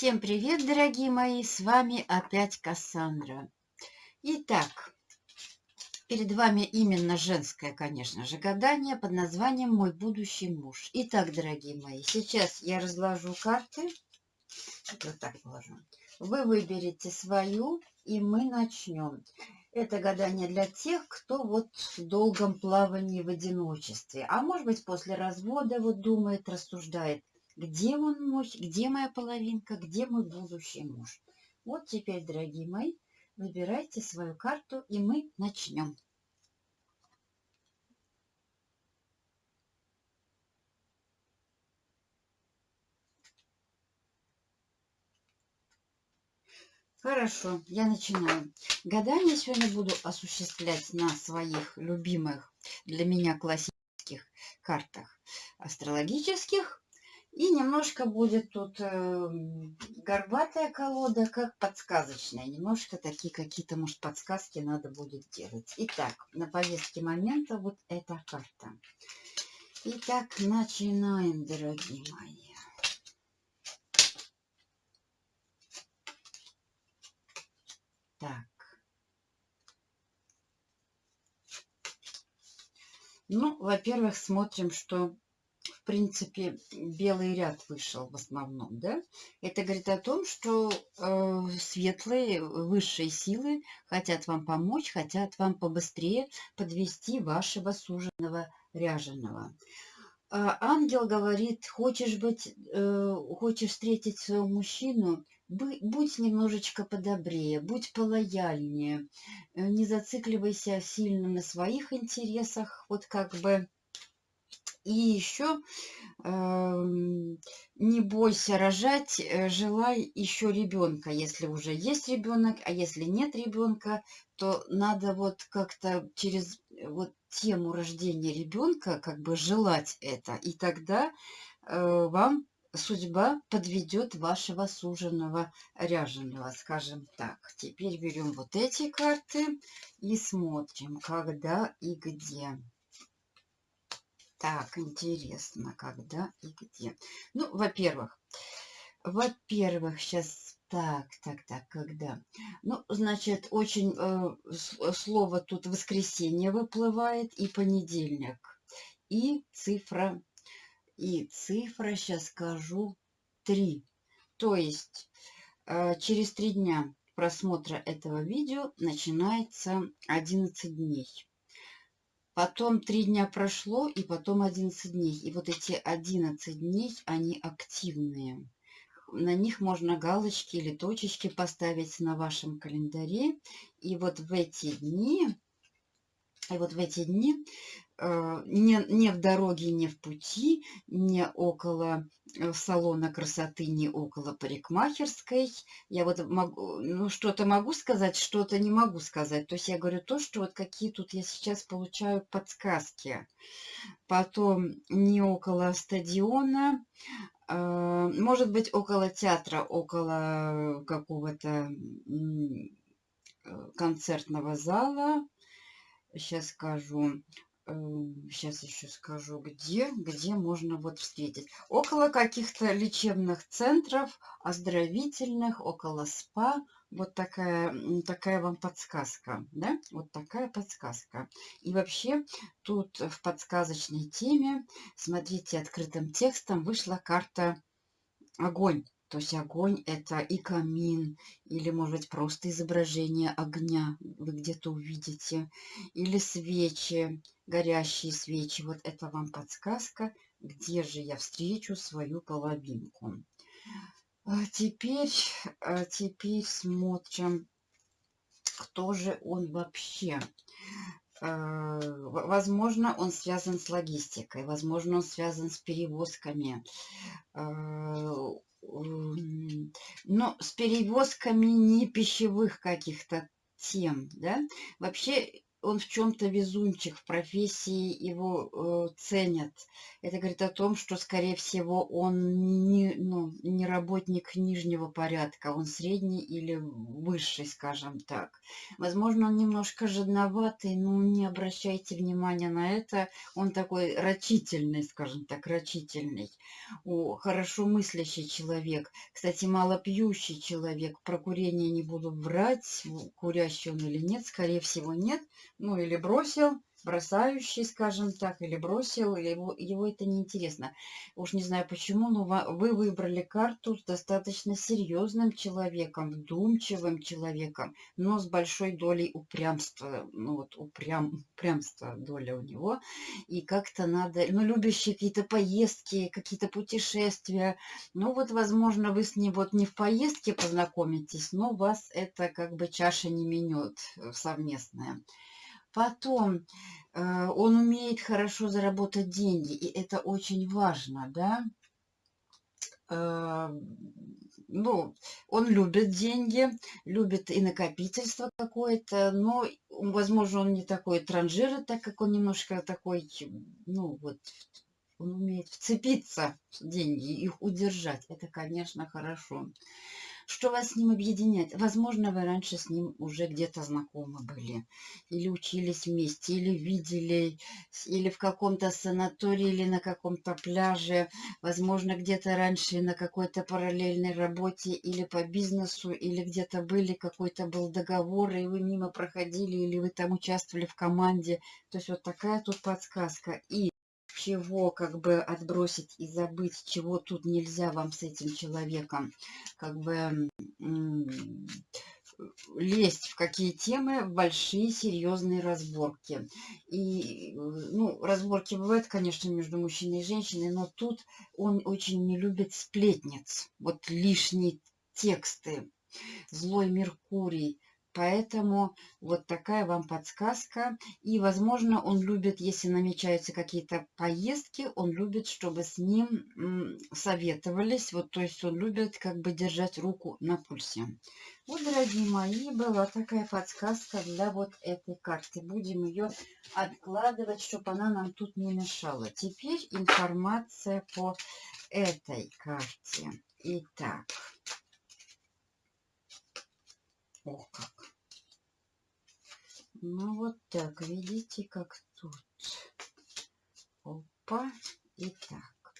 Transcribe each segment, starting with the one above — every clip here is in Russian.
Всем привет, дорогие мои! С вами опять Кассандра. Итак, перед вами именно женское, конечно же, гадание под названием «Мой будущий муж». Итак, дорогие мои, сейчас я разложу карты. Вот так положу. Вы выберете свою, и мы начнем. Это гадание для тех, кто вот в долгом плавании в одиночестве. А может быть, после развода вот думает, рассуждает, где он мой, где моя половинка, где мой будущий муж. Вот теперь, дорогие мои, выбирайте свою карту, и мы начнем. Хорошо, я начинаю. Гадание сегодня буду осуществлять на своих любимых для меня классических картах астрологических и немножко будет тут э, горбатая колода, как подсказочная. Немножко такие какие-то, может, подсказки надо будет делать. Итак, на повестке момента вот эта карта. Итак, начинаем, дорогие мои. Так. Ну, во-первых, смотрим, что принципе, белый ряд вышел в основном, да, это говорит о том, что э, светлые, высшие силы хотят вам помочь, хотят вам побыстрее подвести вашего суженого ряженого. А ангел говорит, хочешь быть, э, хочешь встретить своего мужчину, будь немножечко подобрее, будь полояльнее, э, не зацикливайся сильно на своих интересах, вот как бы и еще э, не бойся рожать, э, желай еще ребенка, если уже есть ребенок, а если нет ребенка, то надо вот как-то через э, вот тему рождения ребенка как бы желать это, и тогда э, вам судьба подведет вашего суженого ряженого, скажем так. Теперь берем вот эти карты и смотрим, когда и где. Так, интересно, когда и где. Ну, во-первых, во-первых, сейчас так, так, так, когда? Ну, значит, очень э, слово тут воскресенье выплывает и понедельник. И цифра, и цифра, сейчас скажу, 3. То есть э, через три дня просмотра этого видео начинается 11 дней. Потом три дня прошло, и потом 11 дней. И вот эти 11 дней, они активные. На них можно галочки или точечки поставить на вашем календаре. И вот в эти дни, и вот в эти дни Э, не, не в дороге, не в пути, не около э, салона красоты, не около парикмахерской. Я вот могу, ну, что-то могу сказать, что-то не могу сказать. То есть я говорю то, что вот какие тут я сейчас получаю подсказки. Потом не около стадиона, э, может быть, около театра, около какого-то концертного зала. Сейчас скажу сейчас еще скажу, где, где можно вот встретить. Около каких-то лечебных центров, оздоровительных, около СПА. Вот такая, такая вам подсказка, да? Вот такая подсказка. И вообще тут в подсказочной теме, смотрите, открытым текстом вышла карта огонь. То есть огонь это и камин, или может быть просто изображение огня вы где-то увидите, или свечи, горящие свечи. Вот это вам подсказка, где же я встречу свою половинку. А теперь, а теперь смотрим, кто же он вообще. А, возможно, он связан с логистикой, возможно, он связан с перевозками а, но с перевозками не пищевых каких-то тем, да. Вообще он в чем-то везунчик, в профессии его э, ценят. Это говорит о том, что, скорее всего, он не, ну, не работник нижнего порядка, он средний или высший, скажем так. Возможно, он немножко жадноватый, но не обращайте внимания на это. Он такой рачительный, скажем так, рачительный. О, хорошо мыслящий человек. Кстати, малопьющий человек. Про курение не буду врать, курящий он или нет, скорее всего, нет ну или бросил, бросающий, скажем так, или бросил, или его, его это неинтересно. Уж не знаю почему, но вы выбрали карту с достаточно серьезным человеком, вдумчивым человеком, но с большой долей упрямства. Ну вот упрям, упрямство доля у него. И как-то надо, ну любящие какие-то поездки, какие-то путешествия. Ну вот, возможно, вы с ним вот не в поездке познакомитесь, но вас это как бы чаша не менет э, совместная. Потом э, он умеет хорошо заработать деньги, и это очень важно, да. Э, ну, он любит деньги, любит и накопительство какое-то, но, возможно, он не такой транжир, так как он немножко такой, ну, вот, он умеет вцепиться в деньги, их удержать. Это, конечно, хорошо. Что вас с ним объединяет? Возможно, вы раньше с ним уже где-то знакомы были. Или учились вместе, или видели, или в каком-то санатории, или на каком-то пляже. Возможно, где-то раньше на какой-то параллельной работе, или по бизнесу, или где-то были, какой-то был договор, и вы мимо проходили, или вы там участвовали в команде. То есть вот такая тут подсказка. И чего как бы отбросить и забыть, чего тут нельзя вам с этим человеком, как бы лезть в какие темы, в большие серьезные разборки. И, ну, разборки бывают, конечно, между мужчиной и женщиной, но тут он очень не любит сплетниц, вот лишние тексты. Злой Меркурий, Поэтому вот такая вам подсказка. И, возможно, он любит, если намечаются какие-то поездки, он любит, чтобы с ним советовались. Вот, то есть он любит как бы держать руку на пульсе. Вот, дорогие мои, была такая подсказка для вот этой карты. Будем ее откладывать, чтобы она нам тут не мешала. Теперь информация по этой карте. Итак. Ох, как. Ну, вот так, видите, как тут. Опа. И так.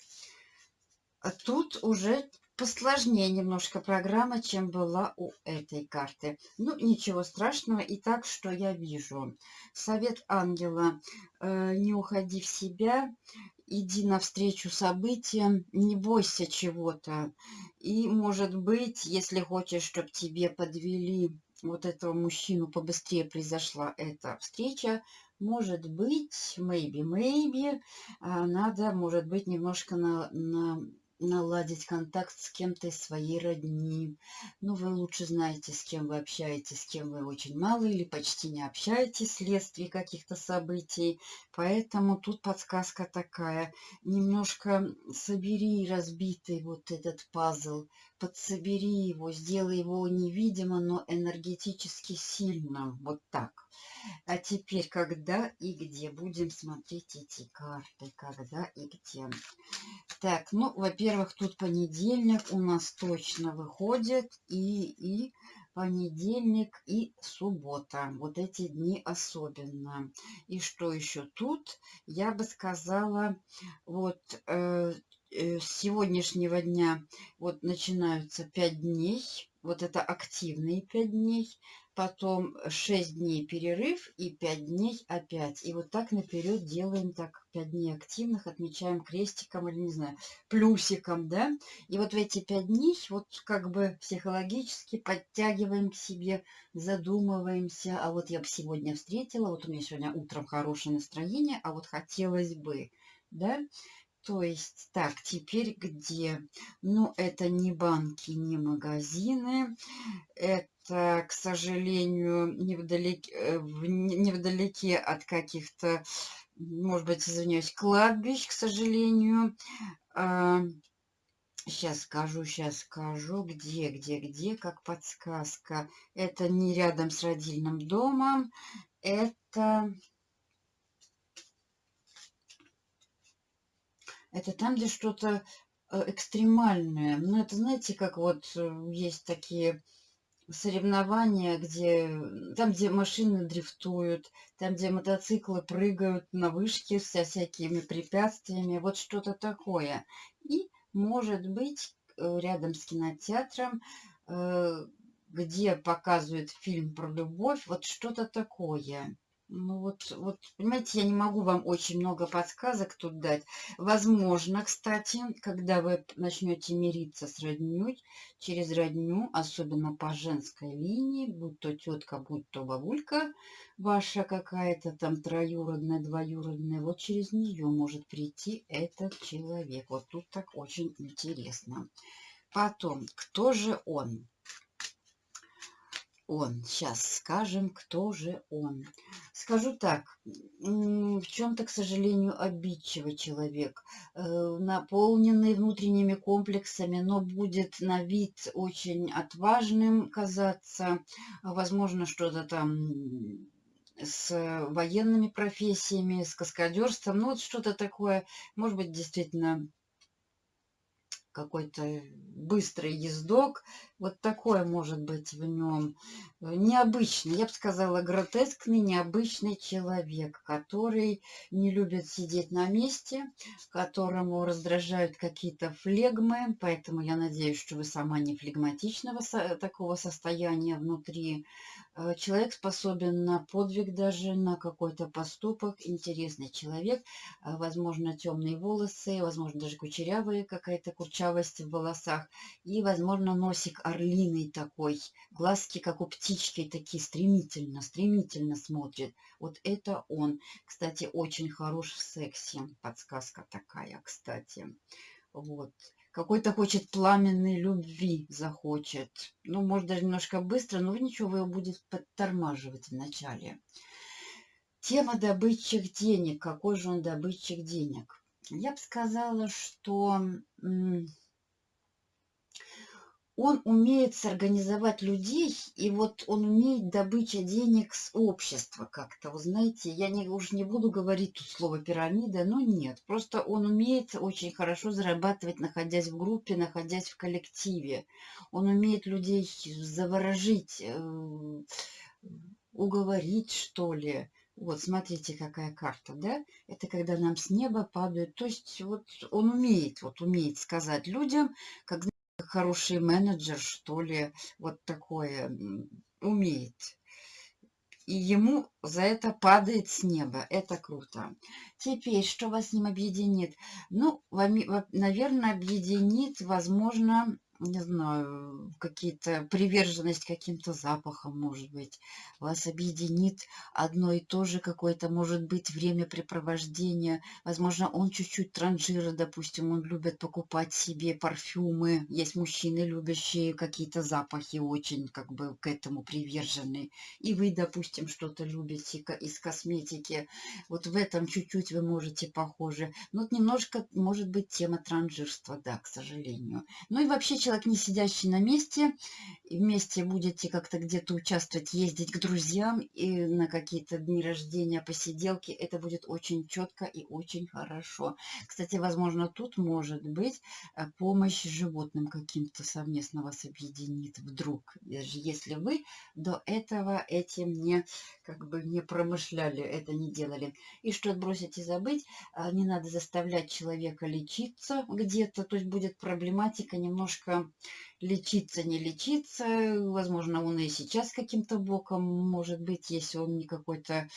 А тут уже посложнее немножко программа, чем была у этой карты. Ну, ничего страшного. И так, что я вижу. Совет ангела. Э, не уходи в себя. Иди навстречу событиям. Не бойся чего-то. И, может быть, если хочешь, чтобы тебе подвели вот этого мужчину побыстрее произошла эта встреча, может быть, maybe, maybe, а, надо, может быть, немножко на, на наладить контакт с кем-то из своей родни. Ну, вы лучше знаете, с кем вы общаетесь, с кем вы очень мало или почти не общаетесь вследствие каких-то событий. Поэтому тут подсказка такая. Немножко собери разбитый вот этот пазл, подсобери его, сделай его невидимо, но энергетически сильным. Вот так. А теперь когда и где? Будем смотреть эти карты. Когда и где. Так, ну, во-первых, тут понедельник у нас точно выходит. И, и понедельник и суббота. Вот эти дни особенно. И что еще тут? Я бы сказала, вот э, э, с сегодняшнего дня вот начинаются 5 дней. Вот это активные 5 дней потом 6 дней перерыв и 5 дней опять. И вот так наперед делаем так 5 дней активных, отмечаем крестиком или, не знаю, плюсиком, да. И вот в эти 5 дней вот как бы психологически подтягиваем к себе, задумываемся. А вот я бы сегодня встретила, вот у меня сегодня утром хорошее настроение, а вот хотелось бы, да. То есть, так, теперь где? Ну, это не банки, не магазины. Это к сожалению, невдалеке, э, невдалеке от каких-то, может быть, извиняюсь, кладбищ, к сожалению. Сейчас а, скажу, сейчас скажу, где, где, где, как подсказка. Это не рядом с родильным домом. это... Это там, где что-то э, экстремальное. Ну, это, знаете, как вот э, есть такие соревнования, где там, где машины дрифтуют, там, где мотоциклы прыгают на вышке со всякими препятствиями, вот что-то такое. И, может быть, э, рядом с кинотеатром, где показывают фильм про любовь, вот что-то такое. Ну вот, вот, понимаете, я не могу вам очень много подсказок тут дать. Возможно, кстати, когда вы начнете мириться с родней, через родню, особенно по женской линии, будь то тетка, будь то бабулька ваша какая-то там троюродная, двоюродная, вот через нее может прийти этот человек. Вот тут так очень интересно. Потом, кто же он? Он. Сейчас скажем, кто же он. Скажу так, в чем-то, к сожалению, обидчивый человек, э, наполненный внутренними комплексами, но будет на вид очень отважным казаться, возможно, что-то там с военными профессиями, с каскадерством, ну вот что-то такое, может быть, действительно какой-то быстрый ездок. Вот такое может быть в нем. Необычный, я бы сказала, гротескный, необычный человек, который не любит сидеть на месте, которому раздражают какие-то флегмы. Поэтому я надеюсь, что вы сама не флегматичного такого состояния внутри. Э, человек способен на подвиг даже, на какой-то поступок. Интересный человек. Э, возможно, темные волосы, возможно, даже кучерявые, какая-то курчавость в волосах. И, возможно, носик орлиный такой. Глазки, как у птички, такие стремительно, стремительно смотрят. Вот это он. Кстати, очень хорош в сексе. Подсказка такая, кстати. Вот какой-то хочет пламенной любви захочет. Ну, может, даже немножко быстро, но ничего, его будет подтормаживать вначале. Тема добытчик денег. Какой же он добытчик денег? Я бы сказала, что он умеет сорганизовать людей, и вот он умеет добыча денег с общества как-то. Вы знаете, я не, уж не буду говорить тут слово пирамида, но нет. Просто он умеет очень хорошо зарабатывать, находясь в группе, находясь в коллективе. Он умеет людей заворожить, э, уговорить, что ли. Вот, смотрите, какая карта, да? Это когда нам с неба падают. То есть вот он умеет, вот умеет сказать людям, как хороший менеджер, что ли, вот такое умеет. И ему за это падает с неба. Это круто. Теперь, что вас с ним объединит? Ну, наверное, объединит, возможно, не знаю, какие-то приверженность каким-то запахам, может быть, вас объединит одно и то же какое-то, может быть, времяпрепровождение. Возможно, он чуть-чуть транжира, допустим, он любит покупать себе парфюмы. Есть мужчины, любящие какие-то запахи, очень как бы к этому привержены. И вы, допустим, что-то любите из косметики. Вот в этом чуть-чуть вы можете похожи. Ну, вот немножко, может быть, тема транжирства, да, к сожалению. Ну и вообще человек человек, не сидящий на месте, вместе будете как-то где-то участвовать, ездить к друзьям и на какие-то дни рождения, посиделки, это будет очень четко и очень хорошо. Кстати, возможно, тут может быть э, помощь животным каким-то совместно вас объединит вдруг, даже если вы до этого этим не, как бы не промышляли, это не делали. И что отбросить и забыть, а, не надо заставлять человека лечиться где-то, то есть будет проблематика немножко лечиться, не лечиться. Возможно, он и сейчас каким-то боком, может быть, если он не какой-то,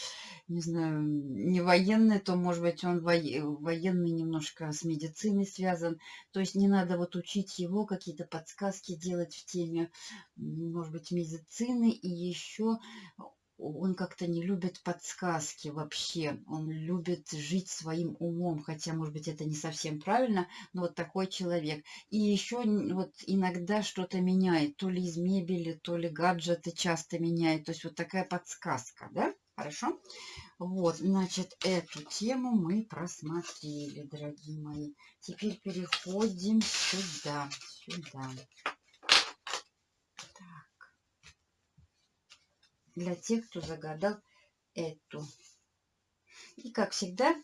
не знаю, не военный, то, может быть, он военный немножко с медициной связан. То есть не надо вот учить его, какие-то подсказки делать в теме, может быть, медицины. И еще он как-то не любит подсказки вообще. Он любит жить своим умом, хотя, может быть, это не совсем правильно, но вот такой человек. И еще вот иногда что-то меняет, то ли из мебели, то ли гаджеты часто меняет. То есть вот такая подсказка, да? Хорошо? Вот, значит, эту тему мы просмотрели, дорогие мои. Теперь переходим сюда, сюда. Для тех, кто загадал эту. И, как всегда,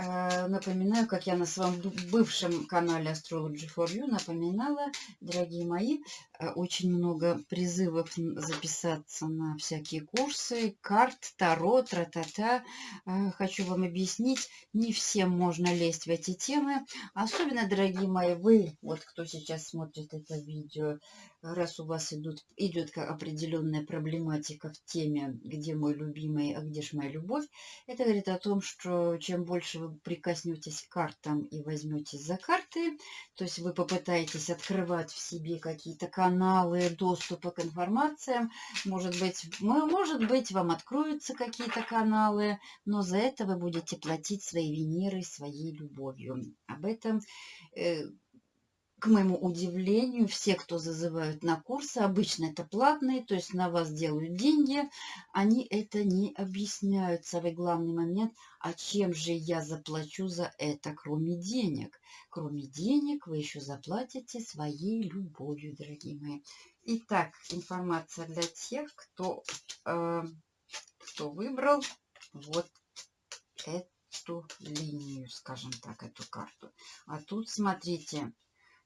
Э, напоминаю, как я на своем бывшем канале Astrology for You напоминала, дорогие мои, э, очень много призывов записаться на всякие курсы, карт, таро, тра-та-та. Э, хочу вам объяснить, не всем можно лезть в эти темы. Особенно, дорогие мои, вы, вот кто сейчас смотрит это видео, раз у вас идут, идет определенная проблематика в теме, где мой любимый, а где же моя любовь, это говорит о том, что чем больше вы прикоснетесь к картам и возьметесь за карты, то есть вы попытаетесь открывать в себе какие-то каналы доступа к информациям, может быть, может быть, вам откроются какие-то каналы, но за это вы будете платить своей Венерой, своей любовью. Об этом э, к моему удивлению, все, кто зазывают на курсы, обычно это платные, то есть на вас делают деньги, они это не объясняют. Самый главный момент, а чем же я заплачу за это, кроме денег? Кроме денег вы еще заплатите своей любовью, дорогие мои. Итак, информация для тех, кто, э, кто выбрал вот эту линию, скажем так, эту карту. А тут, смотрите,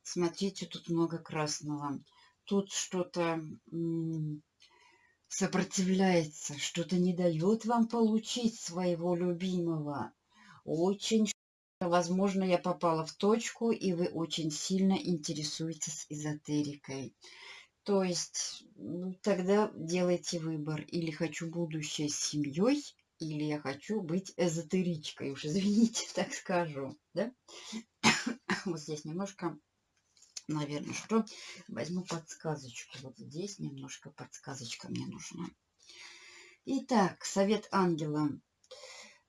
Смотрите, тут много красного. Тут что-то сопротивляется, что-то не дает вам получить своего любимого. Очень Возможно, я попала в точку, и вы очень сильно интересуетесь эзотерикой. То есть, ну, тогда делайте выбор. Или хочу будущее с семьей, или я хочу быть эзотеричкой. Уж извините, так скажу. Да? Вот здесь немножко наверное, что возьму подсказочку. Вот здесь немножко подсказочка мне нужна. Итак, совет ангела.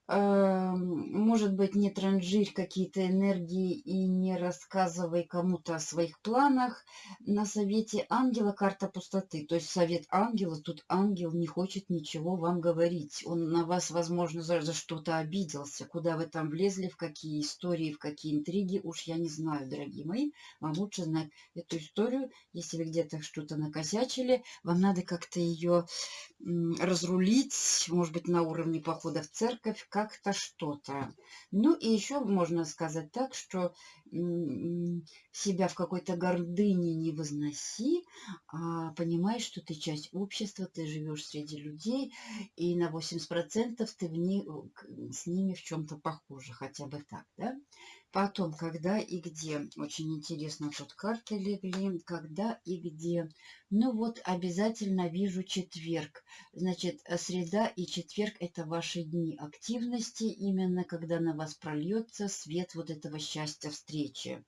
Эм, может быть, не транжирь какие-то энергии и не рассказывай кому-то о своих планах. На совете ангела карта пустоты. То есть совет ангела, тут ангел не хочет ничего вам говорить. Он на вас, возможно, за, за что-то обиделся. Куда вы там влезли, в какие истории, в какие интриги, уж я не знаю, дорогие мои. Вам лучше знать эту историю. Если вы где-то что-то накосячили, вам надо как-то ее разрулить, может быть, на уровне похода в церковь, как-то что-то. Ну и еще можно сказать так, что себя в какой-то гордыне не возноси, а понимай, что ты часть общества, ты живешь среди людей, и на 80% ты в не, с ними в чем-то похожа, хотя бы так, да? Потом, когда и где. Очень интересно, тут карты легли. Когда и где. Ну вот, обязательно вижу четверг. Значит, среда и четверг – это ваши дни активности, именно когда на вас прольется свет вот этого счастья встречи.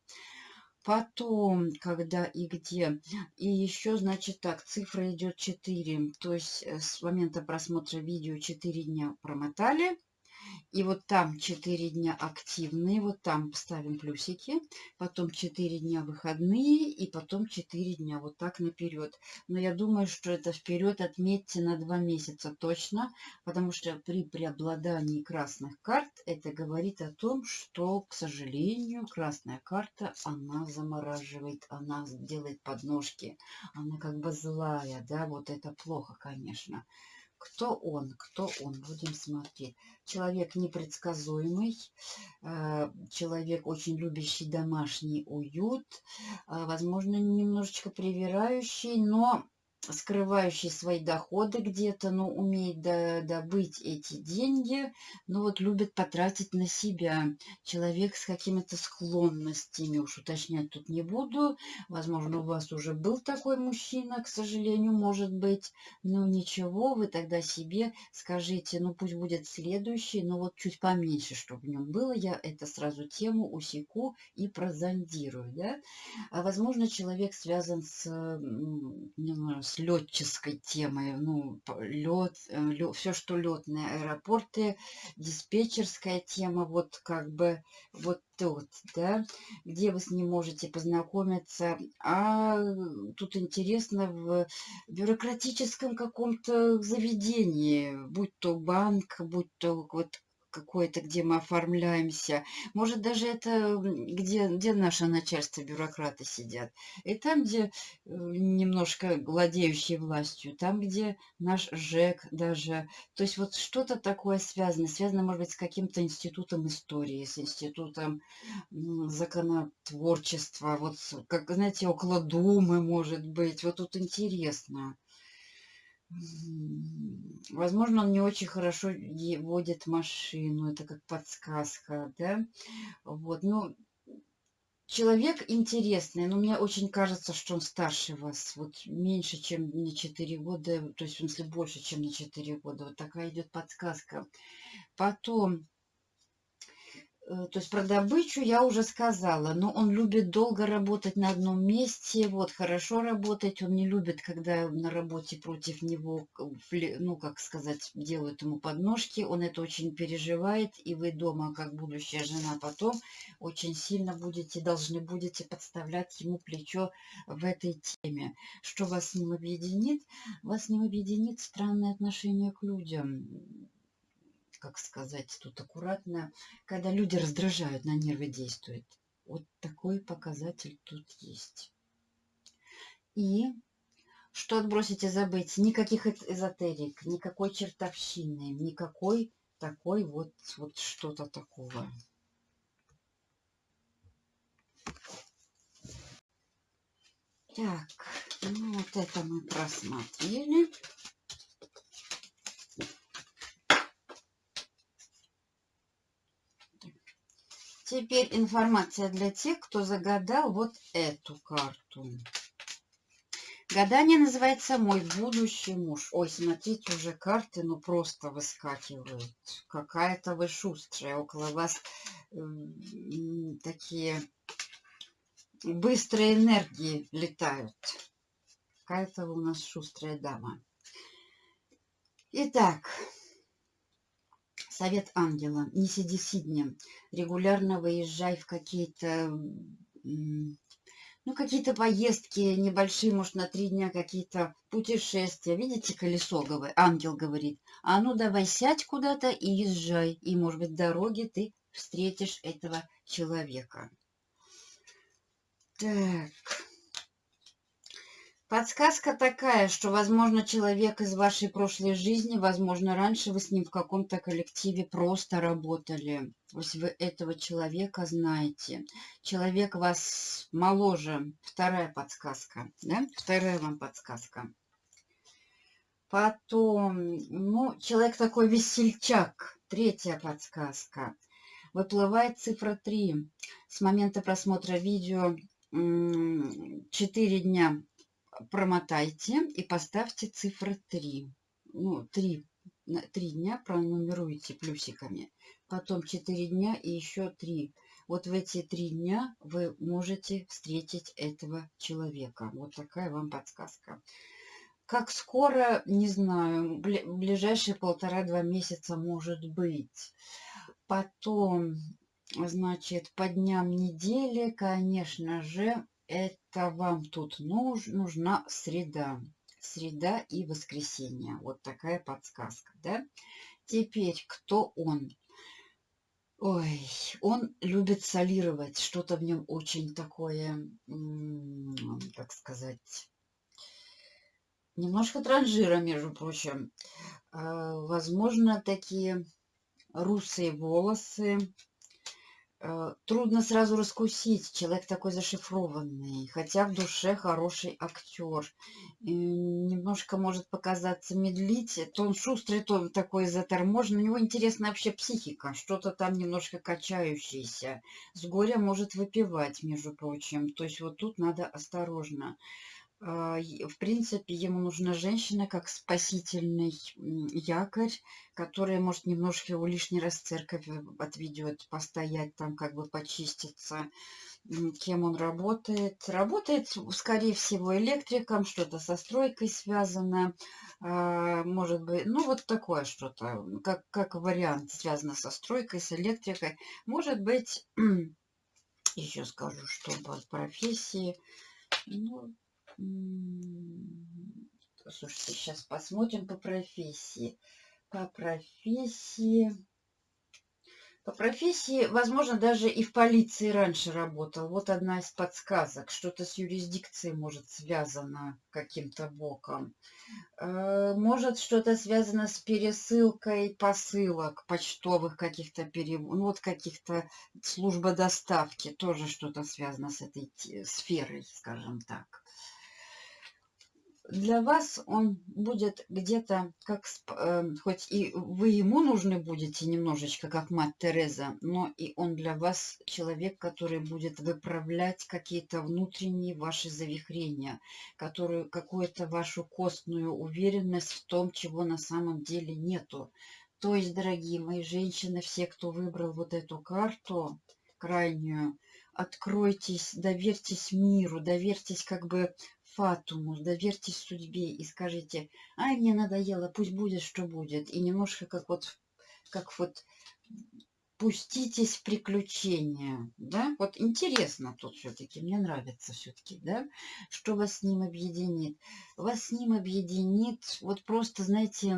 Потом, когда и где. И еще, значит, так, цифра идет 4. То есть э, с момента просмотра видео 4 дня промотали. И вот там 4 дня активные, вот там ставим плюсики, потом 4 дня выходные и потом 4 дня вот так наперед. Но я думаю, что это вперед отметьте на 2 месяца точно, потому что при преобладании красных карт это говорит о том, что, к сожалению, красная карта, она замораживает, она делает подножки, она как бы злая, да, вот это плохо, конечно. Кто он? Кто он? Будем смотреть. Человек непредсказуемый, э, человек очень любящий домашний уют, э, возможно, немножечко привирающий, но скрывающий свои доходы где-то, но умеет добыть эти деньги, но вот любит потратить на себя. Человек с какими-то склонностями, уж уточнять тут не буду. Возможно, у вас уже был такой мужчина, к сожалению, может быть. Но ничего, вы тогда себе скажите, ну пусть будет следующий, но вот чуть поменьше, чтобы в нем было. Я это сразу тему усеку и прозондирую. Да? А возможно, человек связан с, не знаю, с летческой темой. Ну, лед, лед, все, что летные аэропорты, диспетчерская тема, вот как бы вот тут, да, где вы с ним можете познакомиться. А тут интересно в бюрократическом каком-то заведении, будь то банк, будь то вот какое-то, где мы оформляемся. Может, даже это где, где наше начальство, бюрократы сидят. И там, где э, немножко владеющие властью, там, где наш ЖЭК даже. То есть вот что-то такое связано. Связано, может быть, с каким-то институтом истории, с институтом законотворчества. Вот, как, знаете, около Думы, может быть. Вот тут интересно. Возможно, он не очень хорошо водит машину. Это как подсказка, да? Вот, ну, человек интересный, но мне очень кажется, что он старше вас. Вот меньше, чем на 4 года, то есть, в смысле, больше, чем на 4 года. Вот такая идет подсказка. Потом то есть про добычу я уже сказала, но он любит долго работать на одном месте, вот, хорошо работать, он не любит, когда на работе против него, ну, как сказать, делают ему подножки, он это очень переживает, и вы дома, как будущая жена, потом очень сильно будете, должны будете подставлять ему плечо в этой теме. Что вас с ним объединит? Вас с ним объединит странное отношение к людям как сказать тут аккуратно, когда люди раздражают, на нервы действует. Вот такой показатель тут есть. И что отбросить и забыть? Никаких эзотерик, никакой чертовщины, никакой такой вот, вот что-то такого. Так, ну вот это мы просмотрели. Теперь информация для тех, кто загадал вот эту карту. Гадание называется «Мой будущий муж». Ой, смотрите, уже карты, ну, просто выскакивают. Какая-то вы шустрая. Около вас э, такие быстрые энергии летают. Какая-то у нас шустрая дама. Итак, Совет ангела. Не сиди сиднем. Регулярно выезжай в какие-то... Ну, какие-то поездки небольшие, может, на три дня какие-то путешествия. Видите, колесо, ангел говорит. А ну, давай сядь куда-то и езжай. И, может быть, в дороге ты встретишь этого человека. Так... Подсказка такая, что, возможно, человек из вашей прошлой жизни, возможно, раньше вы с ним в каком-то коллективе просто работали. То есть вы этого человека знаете. Человек вас моложе. Вторая подсказка. Да? Вторая вам подсказка. Потом, ну, человек такой весельчак. Третья подсказка. Выплывает цифра 3. С момента просмотра видео 4 дня промотайте и поставьте цифры 3. Ну, 3, 3 дня пронумеруйте плюсиками. Потом 4 дня и еще 3. Вот в эти 3 дня вы можете встретить этого человека. Вот такая вам подсказка. Как скоро, не знаю, ближайшие полтора-два месяца может быть. Потом, значит, по дням недели, конечно же, это вам тут нуж, нужна среда. Среда и воскресенье. Вот такая подсказка, да? Теперь, кто он? Ой, он любит солировать. Что-то в нем очень такое, как сказать, немножко транжира, между прочим. А, возможно, такие русые волосы, трудно сразу раскусить. Человек такой зашифрованный, хотя в душе хороший актер. И немножко может показаться медлить. То он шустрый, то он такой заторможенный. У него интересная вообще психика. Что-то там немножко качающееся. С горя может выпивать, между прочим. То есть вот тут надо осторожно. А, в принципе, ему нужна женщина как спасительный якорь, которая может немножко его лишний раз церковь отведет, постоять там, как бы почиститься. Кем он работает? Работает, скорее всего, электриком, что-то со стройкой связано. А, может быть, ну вот такое что-то, как, как вариант, связано со стройкой, с электрикой. Может быть, еще скажу, что по профессии. Ну, Слушайте, сейчас посмотрим по профессии. По профессии... По профессии, возможно, даже и в полиции раньше работал. Вот одна из подсказок. Что-то с юрисдикцией может связано каким-то боком. Э, может что-то связано с пересылкой посылок почтовых каких-то ну, вот каких-то служба доставки. Тоже что-то связано с этой сферой, скажем так для вас он будет где-то как, э, хоть и вы ему нужны будете немножечко, как мать Тереза, но и он для вас человек, который будет выправлять какие-то внутренние ваши завихрения, которую какую-то вашу костную уверенность в том, чего на самом деле нету. То есть, дорогие мои женщины, все, кто выбрал вот эту карту крайнюю, откройтесь, доверьтесь миру, доверьтесь как бы фатуму, доверьтесь судьбе и скажите, ай, мне надоело, пусть будет, что будет. И немножко как вот, как вот пуститесь в приключения, да, вот интересно тут все-таки, мне нравится все-таки, да, что вас с ним объединит. Вас с ним объединит, вот просто, знаете,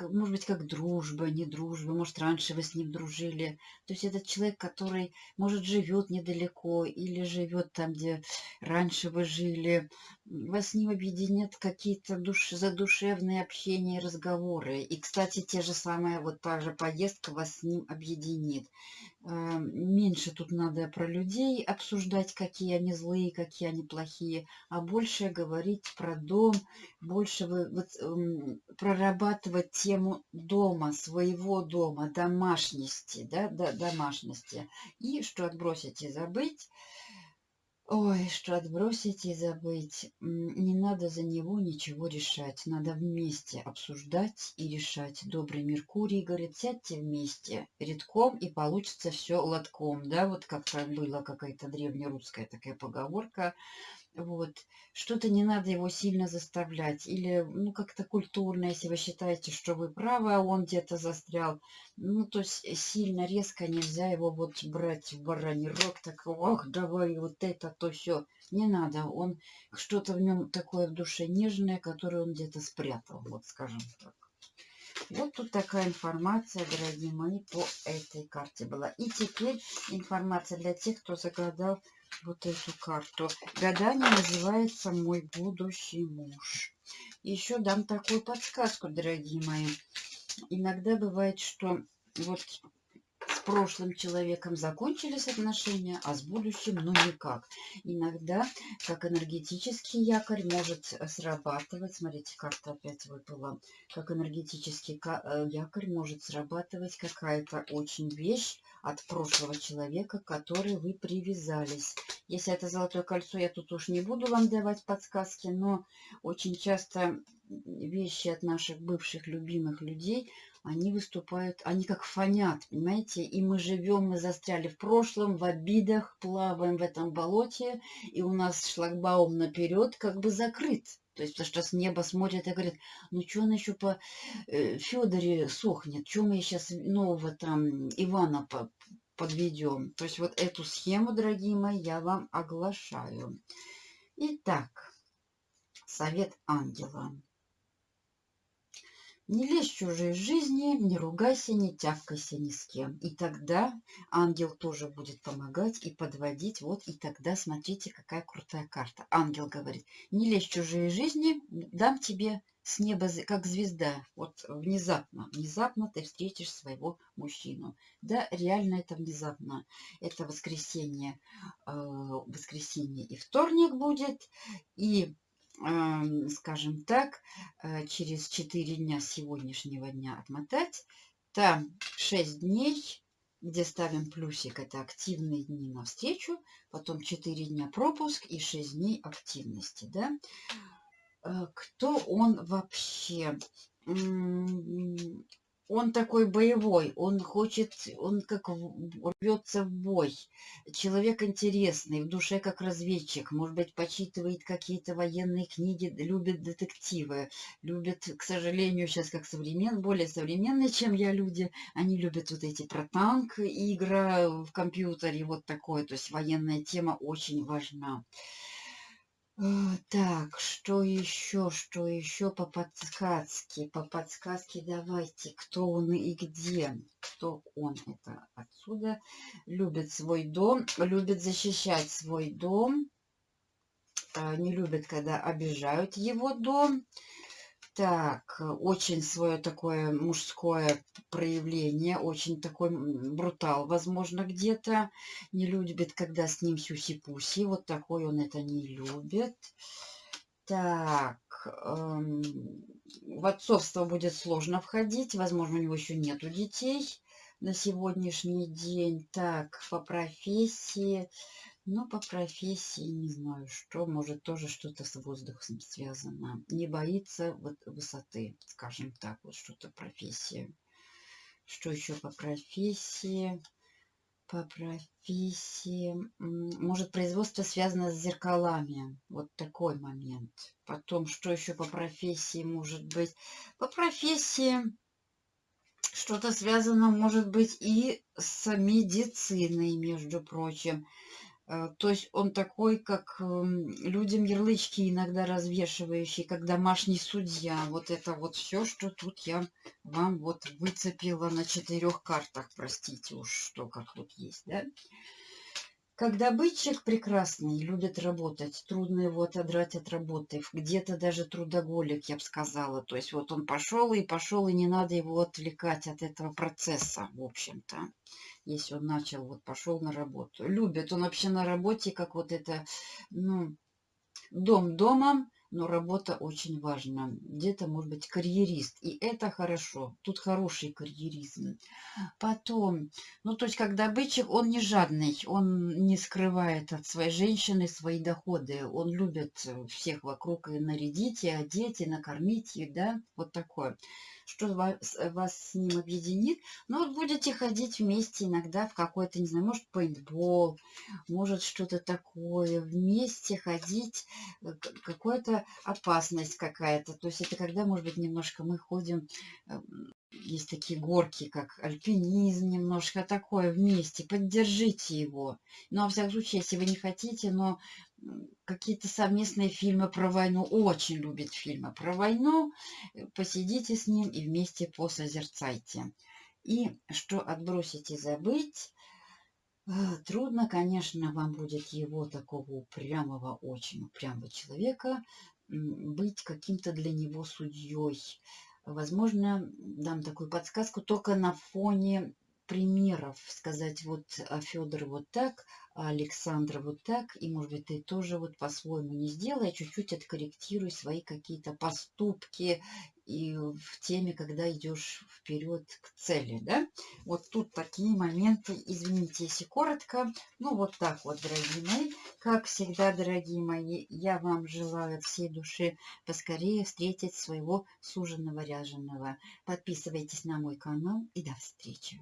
может быть, как дружба, не дружба, может, раньше вы с ним дружили. То есть этот человек, который, может, живет недалеко или живет там, где раньше вы жили, вас ним объединят какие-то душ... задушевные общения и разговоры. И, кстати, те же самые, вот та же поездка вас с ним объединит. Эм, меньше тут надо про людей обсуждать, какие они злые, какие они плохие, а больше говорить про дом, больше вы, вот, эм, прорабатывать тему дома, своего дома, домашности, да, да, домашности. И что отбросить и забыть, Ой, что отбросить и забыть. Не надо за него ничего решать. Надо вместе обсуждать и решать. Добрый Меркурий говорит, сядьте вместе редком и получится все лотком. Да, вот как-то была какая-то древнерусская такая поговорка. Вот. Что-то не надо его сильно заставлять. Или, ну, как-то культурно, если вы считаете, что вы правы, а он где-то застрял. Ну, то есть сильно, резко нельзя его вот брать в бараний рог, так, ох, давай вот это, то все. Не надо. Он, что-то в нем такое в душе нежное, которое он где-то спрятал, вот скажем так. Вот тут такая информация, дорогие мои, по этой карте была. И теперь информация для тех, кто загадал вот эту карту. Гадание называется «Мой будущий муж». Еще дам такую подсказку, дорогие мои. Иногда бывает, что вот с прошлым человеком закончились отношения, а с будущим ну никак. Иногда, как энергетический якорь, может срабатывать, смотрите, карта опять выпала, как энергетический э, якорь может срабатывать какая-то очень вещь от прошлого человека, к которой вы привязались. Если это золотое кольцо, я тут уж не буду вам давать подсказки, но очень часто вещи от наших бывших любимых людей они выступают, они как фонят, понимаете? И мы живем, мы застряли в прошлом, в обидах, плаваем в этом болоте, и у нас шлагбаум наперед как бы закрыт. То есть, потому что с неба смотрят и говорят, ну что она еще по э, Федоре сохнет, что мы сейчас нового там Ивана по подведем. То есть вот эту схему, дорогие мои, я вам оглашаю. Итак, совет ангела. Не лезь в чужие жизни, не ругайся, не тявкайся ни с кем. И тогда ангел тоже будет помогать и подводить. Вот и тогда смотрите, какая крутая карта. Ангел говорит, не лезь в чужие жизни, дам тебе с неба, как звезда. Вот внезапно, внезапно ты встретишь своего мужчину. Да, реально это внезапно. Это воскресенье, э, воскресенье и вторник будет. И скажем так, э, через 4 дня сегодняшнего дня отмотать. Там 6 дней, где ставим плюсик, это активные дни навстречу, потом 4 дня пропуск и 6 дней активности. Да? Э, кто он вообще? Он такой боевой, он хочет, он как рвется в бой. Человек интересный, в душе как разведчик, может быть, почитывает какие-то военные книги, любит детективы, любит, к сожалению, сейчас как современ, более современные, чем я люди, они любят вот эти про танк, игра в компьютере, вот такое, то есть военная тема очень важна. А, так, что еще, что еще по подсказке? По подсказке давайте, кто он и где. что он это отсюда любит свой дом, любит защищать свой дом, а, не любит, когда обижают его дом. Так, очень свое такое мужское проявление, очень такой брутал, возможно, где-то. Не любит, когда с ним сюси-пуси. Вот такой он это не любит. Так, эм, в отцовство будет сложно входить. Возможно, у него еще нету детей на сегодняшний день. Так, по профессии. Ну, по профессии не знаю, что. Может, тоже что-то с воздухом связано. Не боится вот высоты, скажем так. Вот что-то профессия. Что еще по профессии? По профессии. Может, производство связано с зеркалами. Вот такой момент. Потом, что еще по профессии может быть? По профессии что-то связано, может быть, и с медициной, между прочим. Э, то есть он такой, как эм, людям ярлычки иногда развешивающий, как домашний судья. Вот это вот все, что тут я вам вот выцепила на четырех картах. Простите уж, что как вот есть, да? Как добытчик прекрасный, любит работать, трудно его отодрать от работы. Где-то даже трудоголик, я бы сказала. То есть вот он пошел и пошел, и не надо его отвлекать от этого процесса, в общем-то. Если он начал, вот пошел на работу. Любит он вообще на работе, как вот это, ну, дом домом, но работа очень важна. Где-то, может быть, карьерист. И это хорошо. Тут хороший карьеризм. Потом, ну, то есть, как добытчик, он не жадный. Он не скрывает от своей женщины свои доходы. Он любит всех вокруг и нарядить, и одеть, и накормить, и, да, вот такое что вас, вас с ним объединит. Ну, вот будете ходить вместе иногда в какой-то, не знаю, может, пейнтбол, может, что-то такое. Вместе ходить, э, какая-то опасность какая-то. То есть это когда, может быть, немножко мы ходим эм, есть такие горки, как альпинизм, немножко такое вместе. Поддержите его. Ну, во всяком случае, если вы не хотите, но какие-то совместные фильмы про войну. Очень любит фильмы про войну. Посидите с ним и вместе посозерцайте. И что отбросить и забыть, э, трудно, конечно, вам будет его такого упрямого, очень упрямого человека быть каким-то для него судьей Возможно, дам такую подсказку только на фоне примеров. Сказать вот а Федор вот так, а Александра вот так, и может быть ты тоже вот по-своему не сделай, а чуть-чуть откорректируй свои какие-то поступки и в теме, когда идешь вперед к цели, да. Вот тут такие моменты, извините, если коротко, ну вот так вот, дорогие мои, как всегда, дорогие мои, я вам желаю всей души поскорее встретить своего суженого ряженого. Подписывайтесь на мой канал и до встречи.